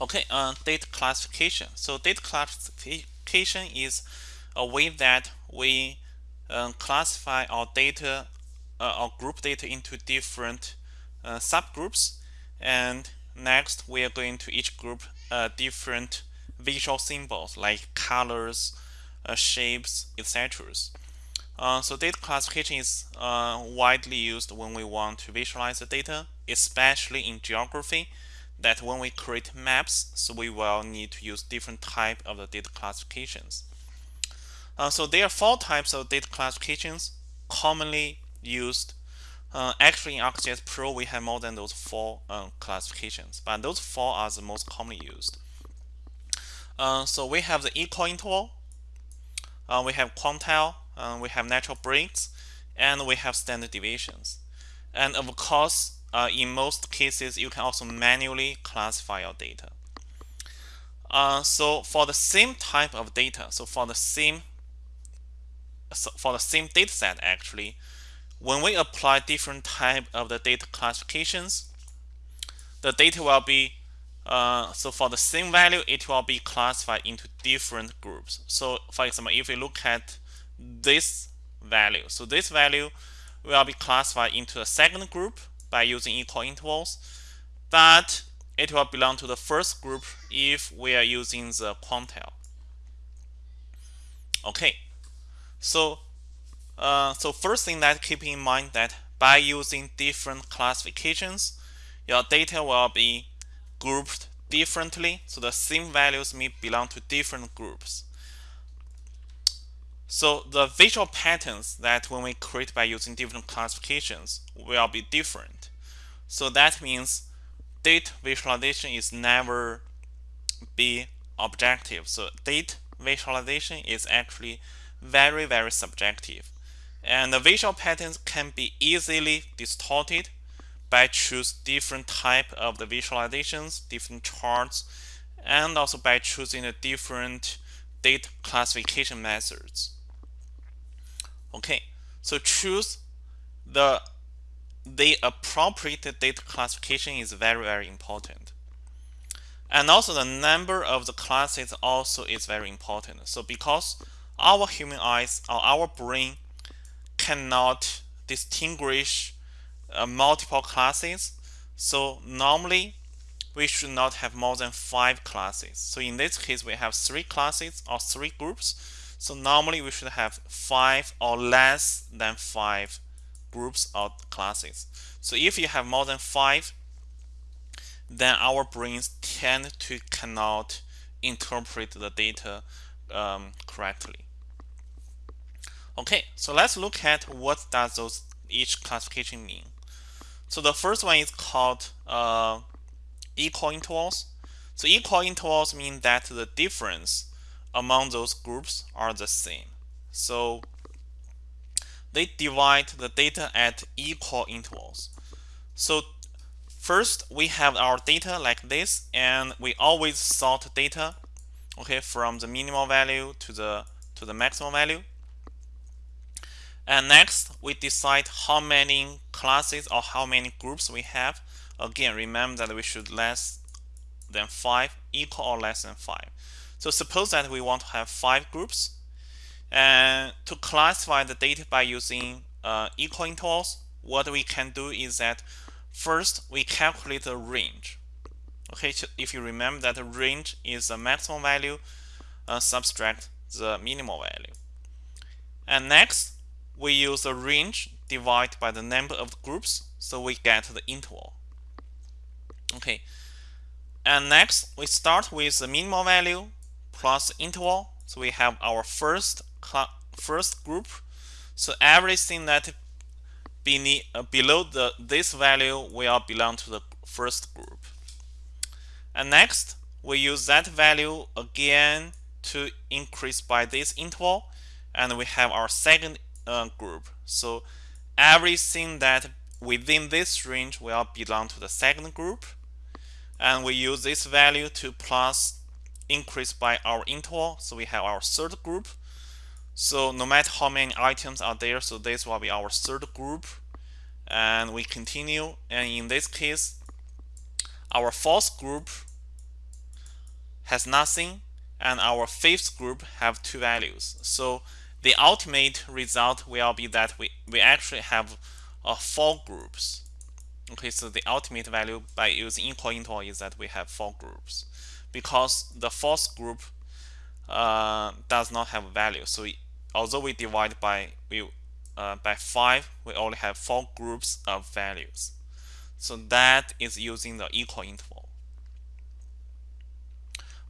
Okay, uh, data classification. So data classification is a way that we uh, classify our data, uh, our group data into different uh, subgroups. And next, we are going to each group uh, different visual symbols like colors, uh, shapes, etc. Uh, so data classification is uh, widely used when we want to visualize the data, especially in geography. That when we create maps, so we will need to use different type of the data classifications. Uh, so there are four types of data classifications commonly used. Uh, actually, in ArcGIS Pro, we have more than those four uh, classifications, but those four are the most commonly used. Uh, so we have the equal interval, uh, we have quantile, uh, we have natural breaks, and we have standard deviations. And of course, uh, in most cases, you can also manually classify your data. Uh, so for the same type of data, so for the same so for the same data set actually, when we apply different type of the data classifications, the data will be uh, so for the same value, it will be classified into different groups. So for example, if we look at this value, so this value will be classified into a second group by using equal intervals, but it will belong to the first group if we are using the quantile. Okay, so uh, so first thing that keep in mind that by using different classifications, your data will be grouped differently. So the same values may belong to different groups. So the visual patterns that when we create by using different classifications will be different. So that means date visualization is never be objective. So date visualization is actually very, very subjective. And the visual patterns can be easily distorted by choose different type of the visualizations, different charts, and also by choosing the different data classification methods. Okay, so choose the the appropriate data classification is very very important. And also the number of the classes also is very important. So because our human eyes or our brain cannot distinguish uh, multiple classes. So normally we should not have more than five classes. So in this case, we have three classes or three groups. So normally we should have five or less than five groups or classes. So if you have more than five, then our brains tend to cannot interpret the data um, correctly. Okay, so let's look at what does those each classification mean. So the first one is called uh, equal intervals. So equal intervals mean that the difference among those groups are the same. So they divide the data at equal intervals. So first we have our data like this and we always sort data okay from the minimal value to the to the maximum value and next, we decide how many classes or how many groups we have. Again, remember that we should less than 5, equal or less than 5. So suppose that we want to have 5 groups. And to classify the data by using uh, equal intervals, what we can do is that first we calculate the range. Okay, if you remember that the range is the maximum value uh, subtract the minimal value. And next, we use the range divided by the number of groups so we get the interval okay and next we start with the minimal value plus interval so we have our first first group so everything that uh, below the this value will belong to the first group and next we use that value again to increase by this interval and we have our second uh, group. So everything that within this range will belong to the second group. And we use this value to plus increase by our interval. So we have our third group. So no matter how many items are there, so this will be our third group. And we continue. And in this case, our fourth group has nothing and our fifth group have two values. So the ultimate result will be that we, we actually have uh, four groups. Okay, so the ultimate value by using equal interval is that we have four groups because the fourth group uh, does not have value. So we, although we divide by we uh, by five, we only have four groups of values. So that is using the equal interval.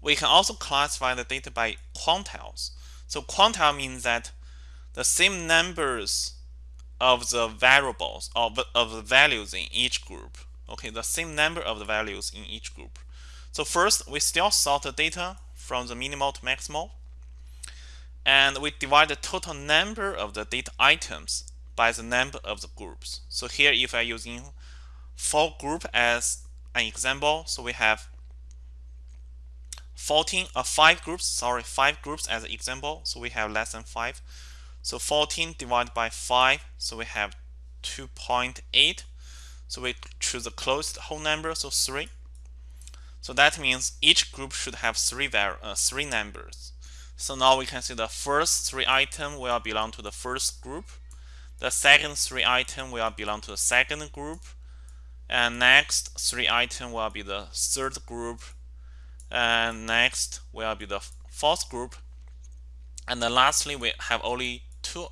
We can also classify the data by quantiles. So quantile means that the same numbers of the variables of, of the values in each group. Okay, the same number of the values in each group. So first, we still sort the data from the minimal to maximal. And we divide the total number of the data items by the number of the groups. So here, if I'm using for group as an example, so we have 14 uh, 5 groups sorry 5 groups as an example so we have less than 5 so 14 divided by 5 so we have 2.8 so we choose the closest whole number so 3 so that means each group should have three uh, three numbers. So now we can see the first three item will belong to the first group. The second three item will belong to the second group. And next three item will be the third group. And next will be the fourth group. And then lastly we have only two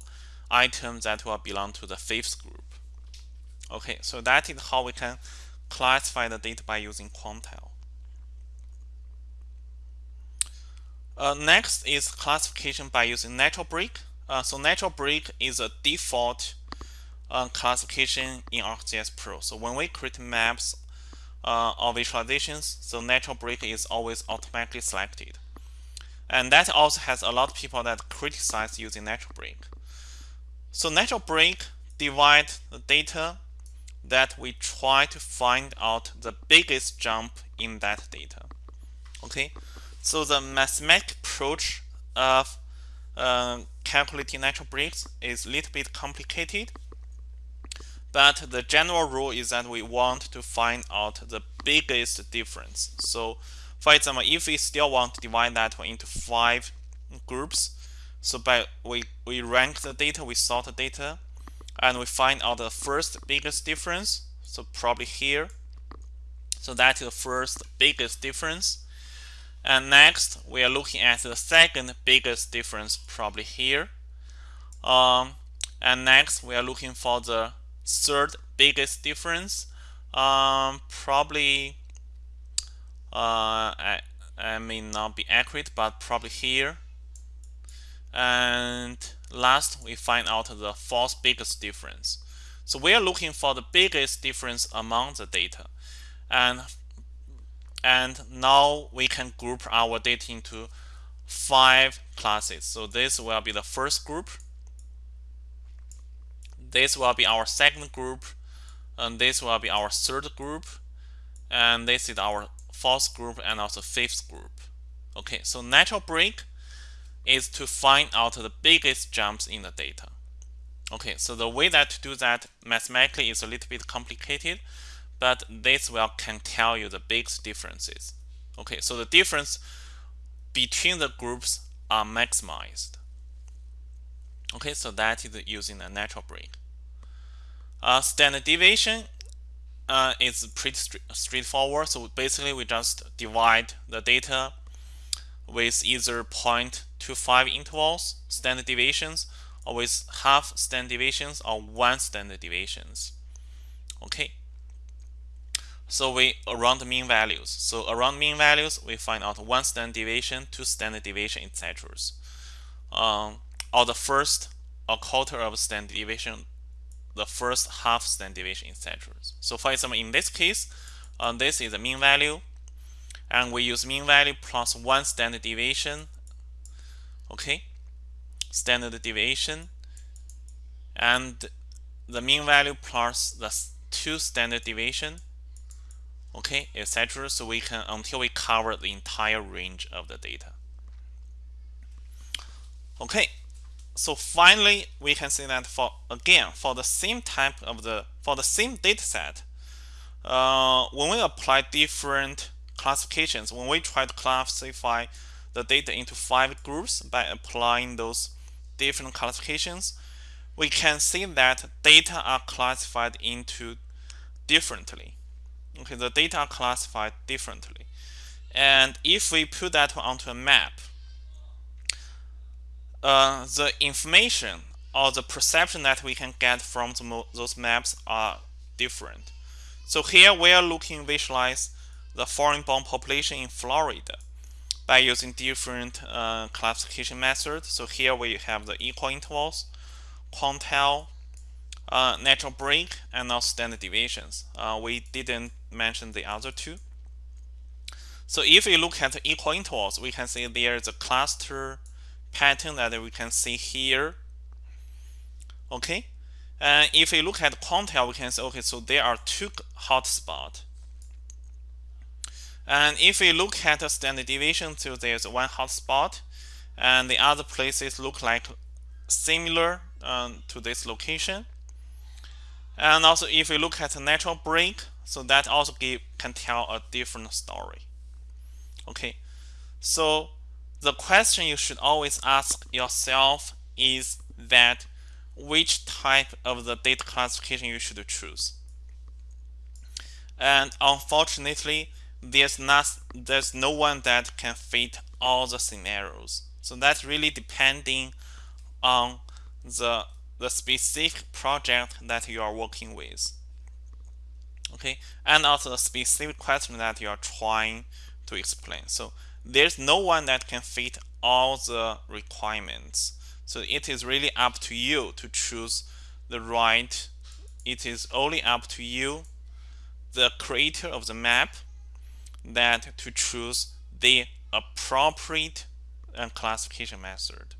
items that will belong to the fifth group. Okay so that is how we can classify the data by using quantile uh, next is classification by using natural break uh, so natural break is a default uh, classification in ArcGIS Pro so when we create maps uh, or visualizations, so natural break is always automatically selected. And that also has a lot of people that criticize using natural break. So natural break divide the data that we try to find out the biggest jump in that data. Okay, so the mathematical approach of uh, calculating natural breaks is a little bit complicated but the general rule is that we want to find out the biggest difference. So for example, if we still want to divide that into five groups, so by we, we rank the data, we sort the data, and we find out the first biggest difference. So probably here. So that is the first biggest difference. And next, we are looking at the second biggest difference, probably here. Um, and next, we are looking for the third biggest difference. Um, probably uh, I, I may not be accurate but probably here. And last we find out the fourth biggest difference. So we are looking for the biggest difference among the data. And and now we can group our data into five classes. So this will be the first group. This will be our second group. And this will be our third group. And this is our fourth group and also fifth group. Okay so natural break is to find out the biggest jumps in the data. Okay so the way that to do that mathematically is a little bit complicated but this will can tell you the biggest differences okay so the difference between the groups are maximized Okay, so that is using a natural break. Uh, standard deviation uh, is pretty straightforward. So basically, we just divide the data with either 0.25 intervals, standard deviations, or with half standard deviations or one standard deviations. Okay. So we around the mean values. So around mean values, we find out one standard deviation, two standard deviation, etc. Um, or the first a quarter of standard deviation, the first half standard deviation, etc. So for example, in this case, uh, this is the mean value, and we use mean value plus one standard deviation. Okay, standard deviation, and the mean value plus the two standard deviation. Okay, etc. So we can until we cover the entire range of the data. Okay, so finally we can see that for again for the same type of the for the same data set uh, when we apply different classifications, when we try to classify the data into five groups by applying those different classifications, we can see that data are classified into differently. Okay, the data are classified differently. And if we put that onto a map, uh, the information or the perception that we can get from those maps are different. So here we are looking visualize the foreign-born population in Florida by using different uh, classification methods. So here we have the equal intervals, quantile, uh, natural break, and also standard deviations. Uh, we didn't mention the other two. So if we look at the equal intervals, we can see there is a cluster pattern that we can see here. Okay, and if we look at quantile, we can say, okay, so there are two hotspots. And if we look at the standard deviation, so there's one hotspot, and the other places look like similar um, to this location. And also, if we look at the natural break, so that also give, can tell a different story. Okay, so the question you should always ask yourself is that which type of the data classification you should choose. And unfortunately, there's not there's no one that can fit all the scenarios. So that's really depending on the the specific project that you are working with. Okay, and also the specific question that you are trying to explain. So there's no one that can fit all the requirements. So it is really up to you to choose the right. It is only up to you, the creator of the map, that to choose the appropriate uh, classification method.